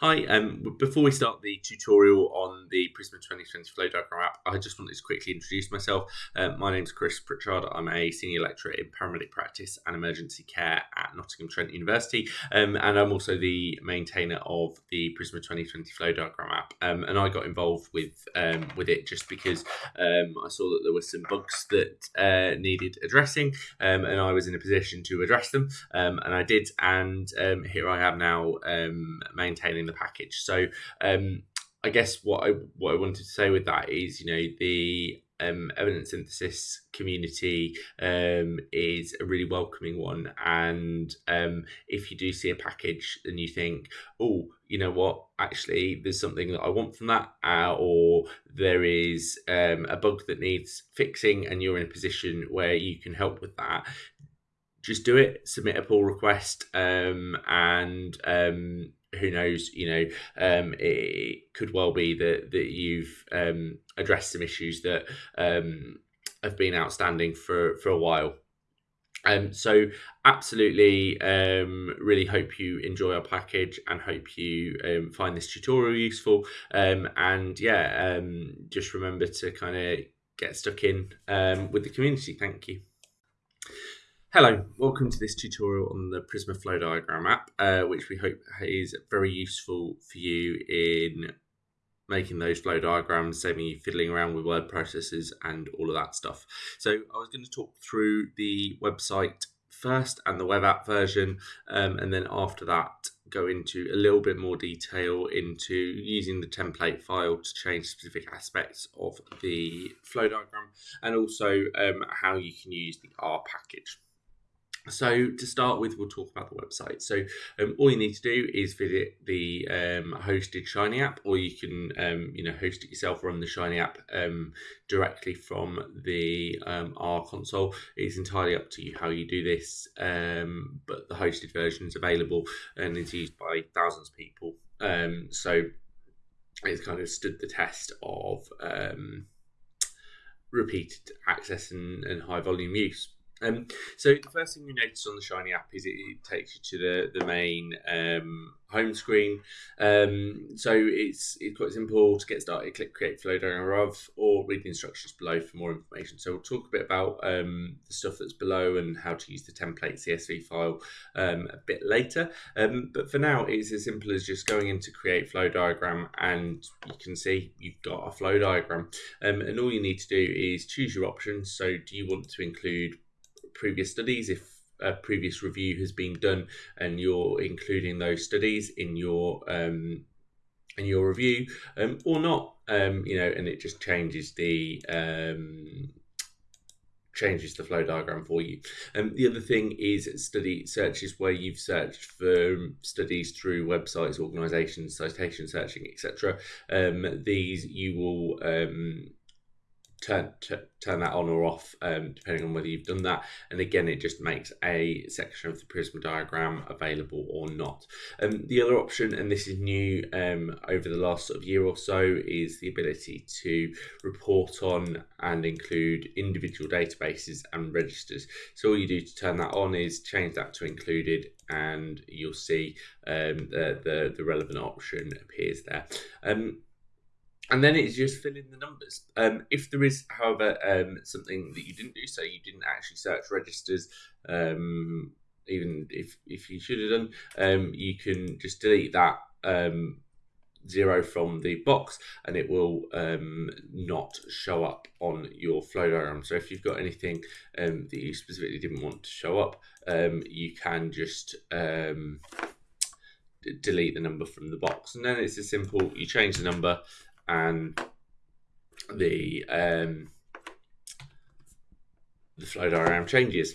Hi, um, before we start the tutorial on the Prisma 2020 Flow Diagram app, I just wanted to quickly introduce myself. Uh, my name is Chris Pritchard. I'm a senior lecturer in paramedic practice and emergency care at Nottingham Trent University, um, and I'm also the maintainer of the Prisma 2020 Flow Diagram app. Um, and I got involved with um, with it just because um, I saw that there were some bugs that uh, needed addressing, um, and I was in a position to address them, and I did. And here I am now maintaining the package. So um, I guess what I what I wanted to say with that is, you know, the um, evidence synthesis community um, is a really welcoming one. And um, if you do see a package and you think, oh, you know what, actually, there's something that I want from that, uh, or there is um, a bug that needs fixing, and you're in a position where you can help with that. Just do it. Submit a pull request, um, and um, who knows, you know, um, it could well be that that you've um, addressed some issues that um, have been outstanding for for a while. Um, so absolutely, um, really hope you enjoy our package and hope you um, find this tutorial useful. Um, and yeah, um, just remember to kind of get stuck in um, with the community. Thank you. Hello, welcome to this tutorial on the Prisma Flow Diagram app, uh, which we hope is very useful for you in making those flow diagrams, saving you fiddling around with word processors and all of that stuff. So I was going to talk through the website first and the web app version, um, and then after that go into a little bit more detail into using the template file to change specific aspects of the flow diagram and also um, how you can use the R package. So to start with, we'll talk about the website. So um, all you need to do is visit the um, hosted Shiny app, or you can um, you know host it yourself, run the Shiny app um, directly from the um, R console. It's entirely up to you how you do this, um, but the hosted version is available and is used by thousands of people. so it's kind of stood the test of repeated access and, and high volume use. Um, so the first thing you notice on the Shiny app is it, it takes you to the the main um, home screen. Um, so it's it's quite simple to get started. Click Create Flow Diagram or read the instructions below for more information. So we'll talk a bit about um, the stuff that's below and how to use the template CSV file um, a bit later. Um, but for now, it's as simple as just going into Create Flow Diagram, and you can see you've got a flow diagram. and all you need to do is choose your options. So do you want to include previous studies if a previous review has been done and you're including those studies in your um, in your review um, or not um, you know and it just changes the um, changes the flow diagram for you. And um, the other thing is study searches where you've searched for studies through websites, organisations, citation searching, etc. Um, these you will um, turn turn that on or off um, depending on whether you've done that. And again it just makes a section of the Prisma diagram available or not. Um, the other option and this is new um, over the last sort of year or so is the ability to report on and include individual databases and registers. So all you do to turn that on is change that to included and you'll see um, the, the, the relevant option appears there. Um, and then it's just fill in the numbers. Um, if there is, however, um, something that you didn't do, so you didn't actually search registers, um, even if if you should have done, um, you can just delete that um, zero from the box, and it will um, not show up on your flow diagram. So if you've got anything that you specifically didn't want to show up, you can just delete the number from the box, and then it's as simple. You change the number and the um, the flow diagram changes.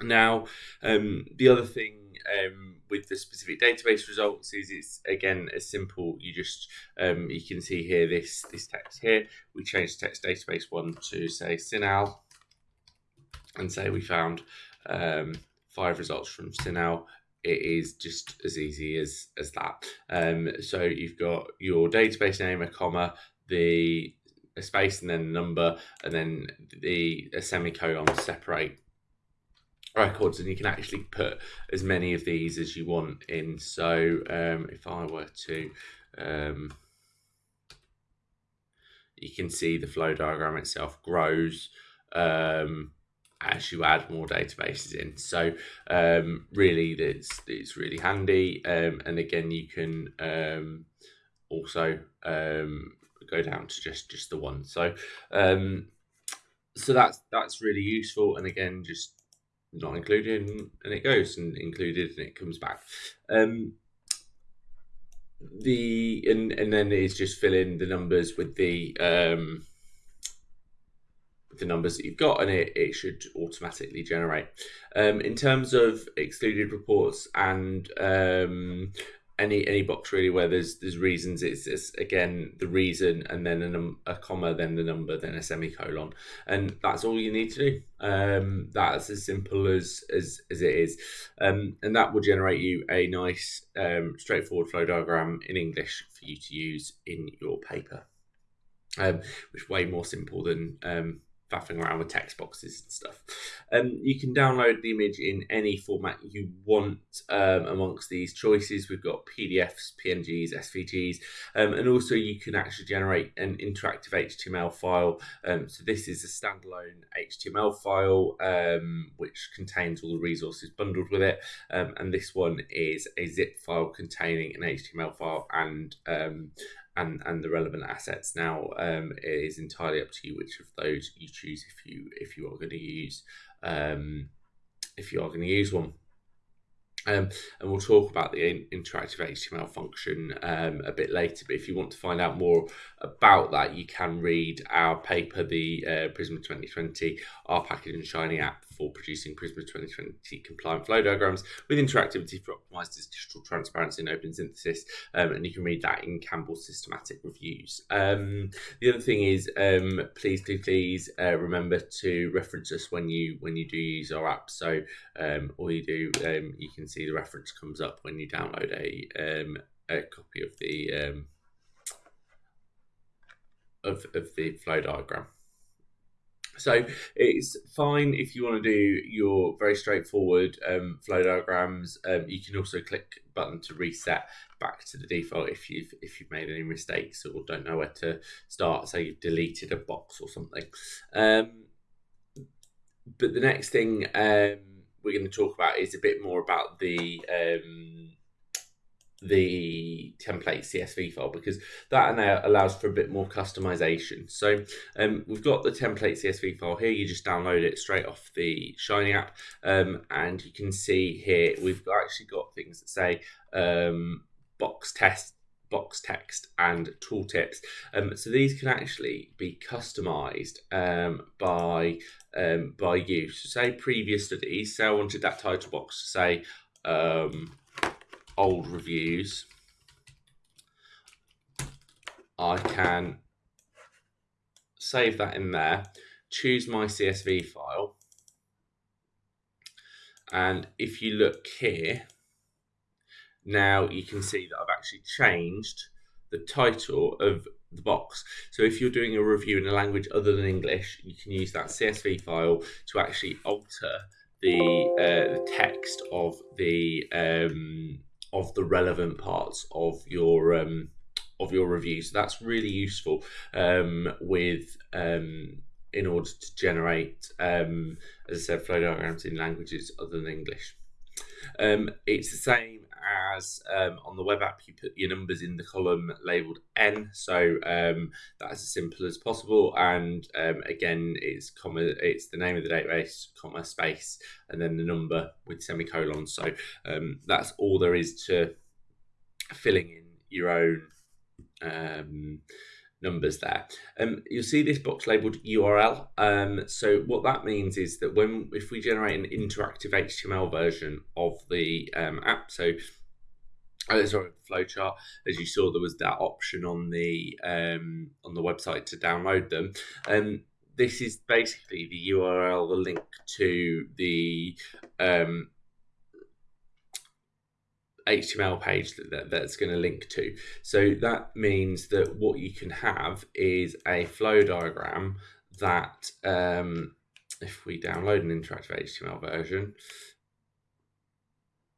Now, um, the other thing um, with the specific database results is it's again as simple. You just um, you can see here this this text here. We change the text database one to say CINAHL, and say we found um, five results from CINAHL it is just as easy as as that. Um, so you've got your database name, a comma, the a space, and then a number, and then the a semicolon separate records and you can actually put as many of these as you want in so um, if I were to um, you can see the flow diagram itself grows um, as you add more databases in. So um, really it's, it's really handy. Um, and again you can um, also go down to just just the one. So so that's that's really useful. And again just not included and it goes and included and it comes back. Um the and and then it's just fill in the numbers with the um the numbers that you've got and it, it should automatically generate. Um in terms of excluded reports and um any any box really where there's there's reasons it's, it's again the reason and then a, a comma then the number then a semicolon. And that's all you need to do. Um, that's as simple as as, as it is. Um, and that will generate you a nice um, straightforward flow diagram in english for you to use in your paper. Um, which way more simple than um, faffing around with text boxes and stuff. Um, you can download the image in any format you want um, amongst these choices. We've got PDFs, PNGs, SVGs, um, and also you can actually generate an interactive HTML file. Um, so this is a standalone HTML file um, which contains all the resources bundled with it, um, and this one is a zip file containing an HTML file and and and the relevant assets. Now um, it is entirely up to you which of those you choose if you if you are going to use um, if you are going to use one. Um, and we'll talk about the interactive HTML function um, a bit later. But if you want to find out more about that, you can read our paper, the uh, Prisma 2020 R Package and Shiny app for producing Prisma 2020 compliant flow diagrams with interactivity for optimized digital transparency and open synthesis. Um, and you can read that in Campbell's systematic reviews. Um, the other thing is, um, please, please, please uh, remember to reference us when you when you do use our app. So um, all you do, um, you can see the reference comes up when you download a, um, a copy of the of, of the flow diagram. So it's fine if you want to do your very straightforward um, flow diagrams. Um, you can also click button to reset back to the default if you've if you've made any mistakes or don't know where to start. Say you've deleted a box or something. Um, but the next thing um, we're going to talk about is a bit more about the um, the template CSV file because that now allows for a bit more customization. So um, we've got the template CSV file here. You just download it straight off the Shiny app, um, and you can see here we've actually got things that say um, box test box text and tooltips. Um, so these can actually be customized um, by um, by you. So say previous studies, say I wanted that title box to say um, old reviews, I can save that in there, choose my CSV file, and if you look here, now you can see that I've actually changed the title of the box. So if you're doing a review in a language other than English, you can use that CSV file to actually alter the, uh, the text of the um, of the relevant parts of your um, of your review. So that's really useful um, with um, in order to generate, um, as I said, flow diagrams in languages other than English. Um, it's the same as um, on the web app, you put your numbers in the column labeled N. So um, that's as simple as possible. And um, again, it's comma, it's the name of the database, comma, space, and then the number with semicolons. So um, that's all there is to filling in your own um, numbers there. Um, you'll see this box labeled URL. Um, so what that means is that when if we generate an interactive HTML version of the um, app, so oh, sorry, flowchart, as you saw, there was that option on the um, on the website to download them. Um, this is basically the URL, the link to the um, HTML page that, that that's going to link to. So that means that what you can have is a flow diagram that um, if we download an interactive HTML version,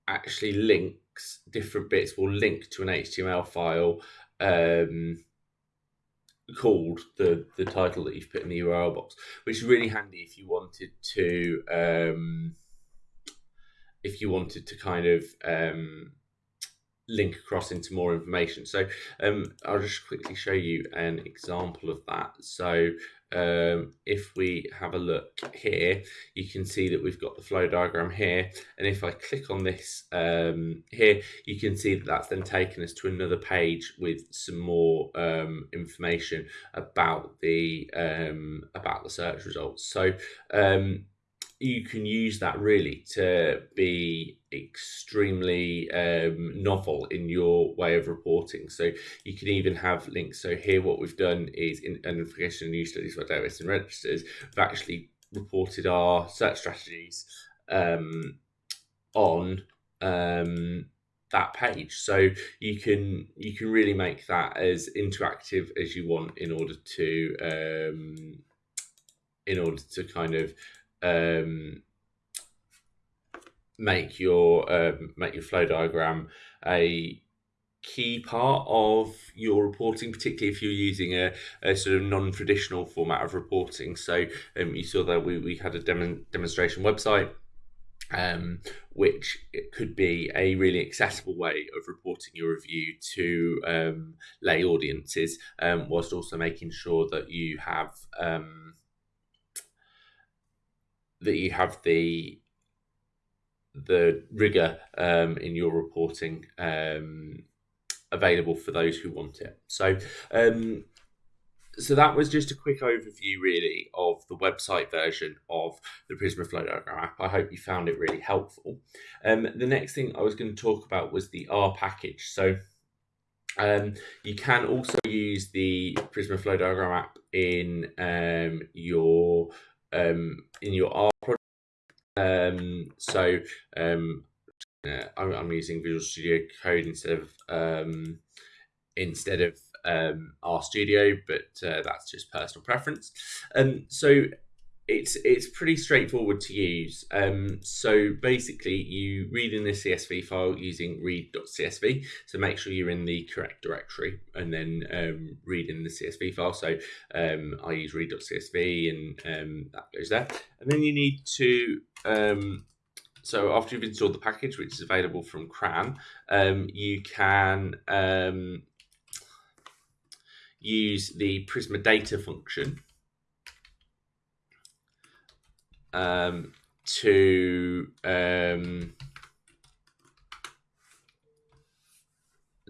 actually links different bits will link to an HTML file um, called the the title that you've put in the URL box, which is really handy if you wanted to um, if you wanted to kind of um, link across into more information. So um, I'll just quickly show you an example of that. So um, if we have a look here, you can see that we've got the flow diagram here. And if I click on this um, here, you can see that that's then taken us to another page with some more um, information about the um, about the search results. So um, you can use that really to be extremely um, novel in your way of reporting. So you can even have links. So here, what we've done is in identification and news studies for database and registers, we've actually reported our search strategies um, on um, that page. So you can you can really make that as interactive as you want in order to um, in order to kind of um, make your um, make your flow diagram a key part of your reporting, particularly if you're using a, a sort of non-traditional format of reporting. So um, you saw that we, we had a dem- demonstration website, um, which it could be a really accessible way of reporting your review to um, lay audiences, um, whilst also making sure that you have um, that you have the the rigor um, in your reporting um, available for those who want it. So, um, so that was just a quick overview, really, of the website version of the Prisma Flow Diagram app. I hope you found it really helpful. Um, the next thing I was going to talk about was the R package. So. Um, you can also use the Prisma Flow Diagram app in um, your um, in your R project. Um, so um, I'm, I'm, using Visual Studio Code instead of um, instead of um, R Studio, but uh, that's just personal preference. Um, so it's it's pretty straightforward to use. Um, so basically, you read in the CSV file using read.csv. So make sure you're in the correct directory, and then um, read in the CSV file. So um, I use read.csv, and um, that goes there. And then you need to um, so after you've installed the package, which is available from CRAN, um, you can use the Prisma data function um, to um,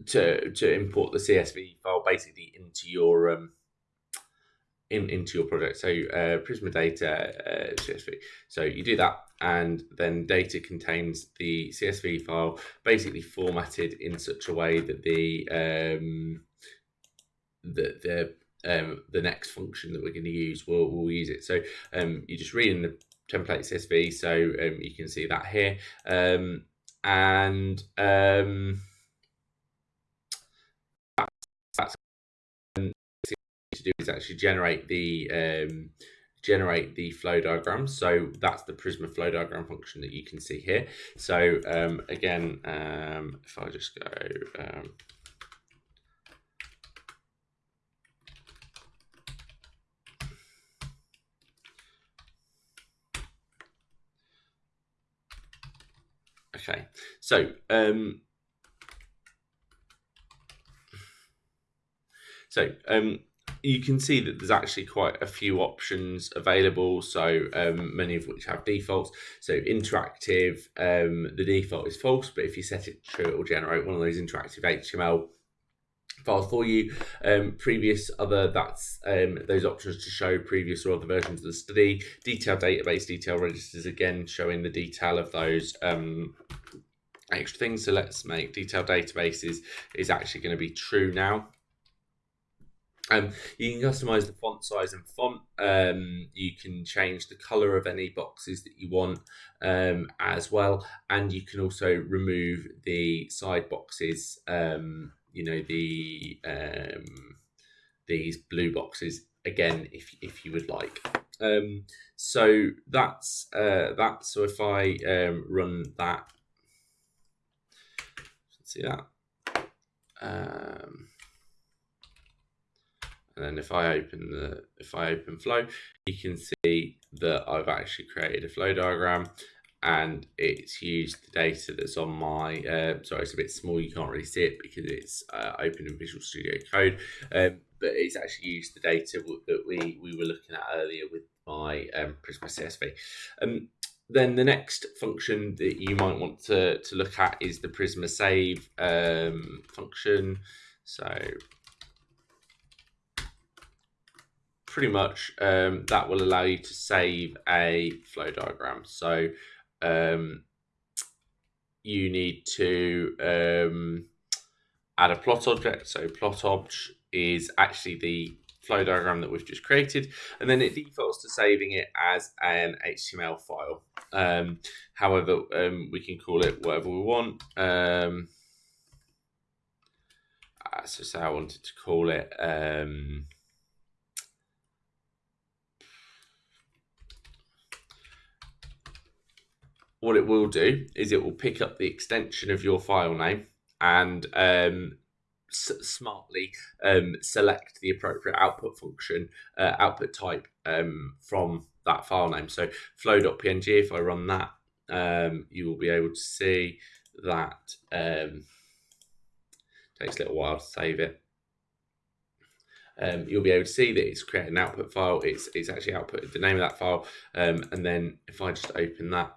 to to import the CSV file basically into your um, in into your project. So uh, Prisma data uh, CSV. So you do that, and then data contains the CSV file, basically formatted in such a way that the um, the the um, the next function that we're going to use will will use it. So um, you just read in the template CSV, so um, you can see that here, um, and um, that's to do is actually generate the um, generate the flow diagram. So that's the Prisma flow diagram function that you can see here. So um, again, um, if I just go um, Okay, so um, so um, you can see that there's actually quite a few options available. So um, many of which have defaults. So interactive, um, the default is false, but if you set it true, it will generate one of those interactive HTML files for you. Um, previous other, that's um, those options to show previous or other versions of the study. Detailed database, detail registers, again, showing the detail of those um, extra things. So let's make detailed databases is actually going to be true now. Um, you can customize the font size and font. Um, you can change the color of any boxes that you want um, as well. And you can also remove the side boxes um, you know the um, these blue boxes again if if you would like. Um, so that's uh, that. So if I um, run that, see that. Um, and then if I open the if I open flow, you can see that I've actually created a flow diagram and it's used the data that's on my uh, sorry it's a bit small you can't really see it because it's uh, open in Visual Studio Code um, but it's actually used the data that we we were looking at earlier with my um, Prisma CSV um, then the next function that you might want to, to look at is the Prisma save um, function. So pretty much um, that will allow you to save a flow diagram. So um, you need to um, add a plot object. So plot obj is actually the flow diagram that we've just created, and then it defaults to saving it as an HTML file. Um, however, um, we can call it whatever we want. Um, uh, so say I wanted to call it um, what it will do is it will pick up the extension of your file name and um, smartly um, select the appropriate output function, uh, output type um, from that file name. So flow.png, if I run that, um, you will be able to see that um, takes a little while to save it. Um, you'll be able to see that it's created an output file. It's it's actually output the name of that file, um, and then if I just open that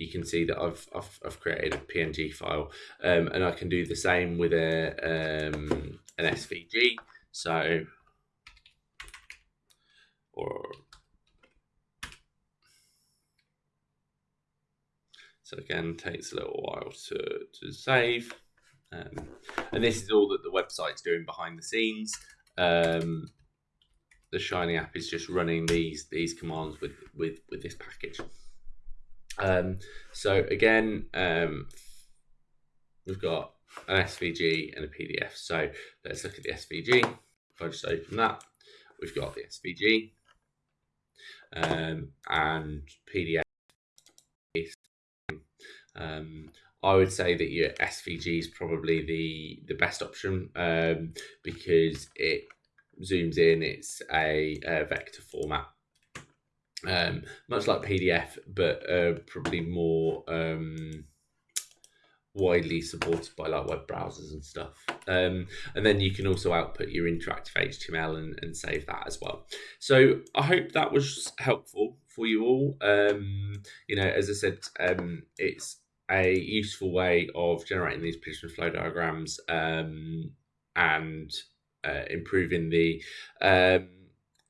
you can see that I've, I've, I've created a PNG file um, and I can do the same with a, um, an SVG. So, or, so again, takes a little while to, to save. Um, and this is all that the website's doing behind the scenes. Um, the Shiny app is just running these these commands with with with this package. Um, so again, um, we've got an SVG and a PDF. So let's look at the SVG. If I just open that, we've got the SVG um, and PDF. Um, I would say that your SVG is probably the the best option um, because it zooms in. It's a, a vector format um, much like PDF, but uh, probably more um, widely supported by like web browsers and stuff. Um, and then you can also output your interactive HTML and, and save that as well. So I hope that was helpful for you all. Um, you know, as I said, um, it's a useful way of generating these Prisma flow diagrams um, and uh, improving the um,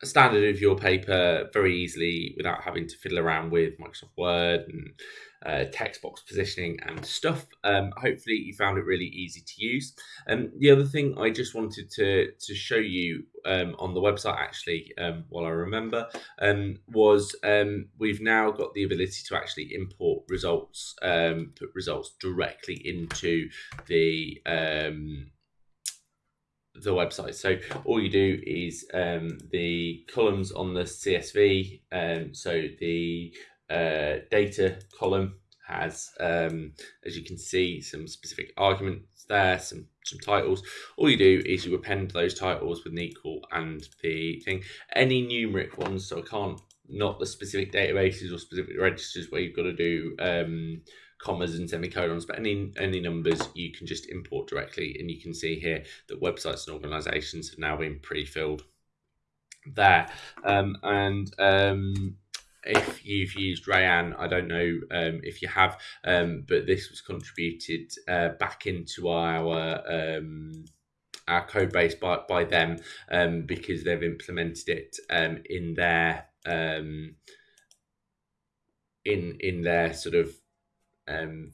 standard of your paper very easily without having to fiddle around with Microsoft Word and uh, text box positioning and stuff. Um, hopefully you found it really easy to use. And um, the other thing I just wanted to, to show you um, on the website actually, um, while I remember, um, was we've now got the ability to actually import results, put results directly into the the website. So all you do is um, the columns on the CSV. Um, so the uh, data column has, um, as you can see, some specific arguments there, some some titles. All you do is you append those titles with an equal and the thing. Any numeric ones, so I can't not the specific databases or specific registers where you've got to do um, commas and semicolons, but any any numbers you can just import directly, and you can see here that websites and organisations have now been pre-filled there. Um, and um, if you've used Rayyan, I don't know um, if you have, um, but this was contributed uh, back into our um, our code base by, by them um, because they've implemented it um, in their um, in in their sort of um,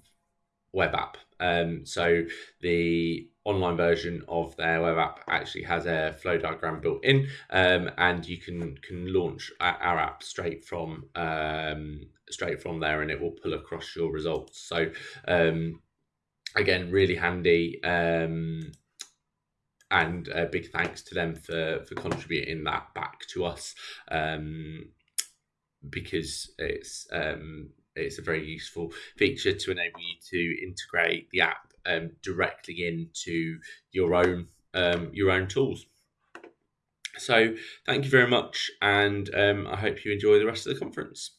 web app. Um, so the online version of their web app actually has a flow diagram built in, um, and you can can launch our app straight from um, straight from there, and it will pull across your results. So um, again, really handy. Um, and a big thanks to them for for contributing that back to us um, because it's it's a very useful feature to enable you to integrate the app um, directly into your own um, your own tools. So thank you very much, and um, I hope you enjoy the rest of the conference.